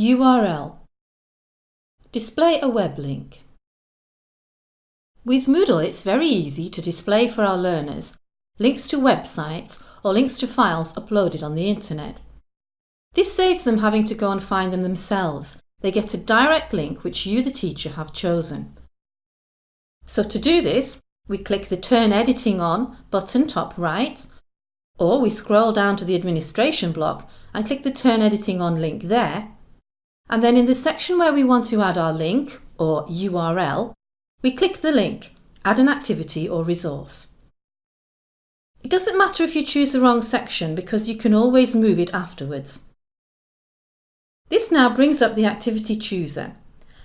URL Display a web link. With Moodle it's very easy to display for our learners links to websites or links to files uploaded on the internet. This saves them having to go and find them themselves. They get a direct link which you the teacher have chosen. So to do this, we click the Turn Editing On button top right, or we scroll down to the administration block and click the Turn Editing On link there, and then in the section where we want to add our link, or URL, we click the link, Add an activity or resource. It doesn't matter if you choose the wrong section because you can always move it afterwards. This now brings up the activity chooser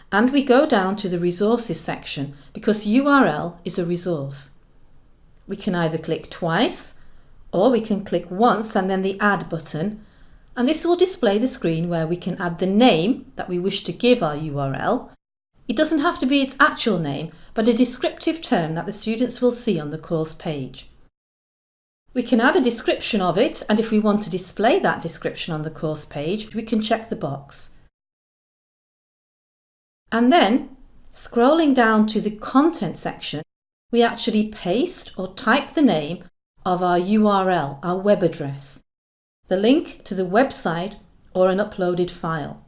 and we go down to the resources section because URL is a resource. We can either click twice or we can click once and then the add button and this will display the screen where we can add the name that we wish to give our URL. It doesn't have to be its actual name but a descriptive term that the students will see on the course page. We can add a description of it and if we want to display that description on the course page, we can check the box. And then, scrolling down to the content section, we actually paste or type the name of our URL, our web address, the link to the website or an uploaded file.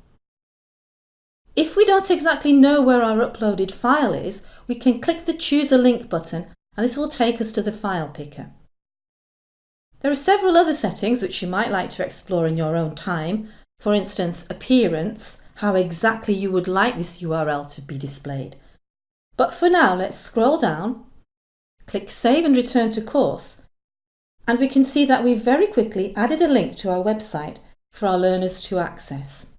If we don't exactly know where our uploaded file is, we can click the Choose a Link button and this will take us to the file picker. There are several other settings which you might like to explore in your own time, for instance appearance, how exactly you would like this URL to be displayed. But for now let's scroll down, click Save and return to course and we can see that we've very quickly added a link to our website for our learners to access.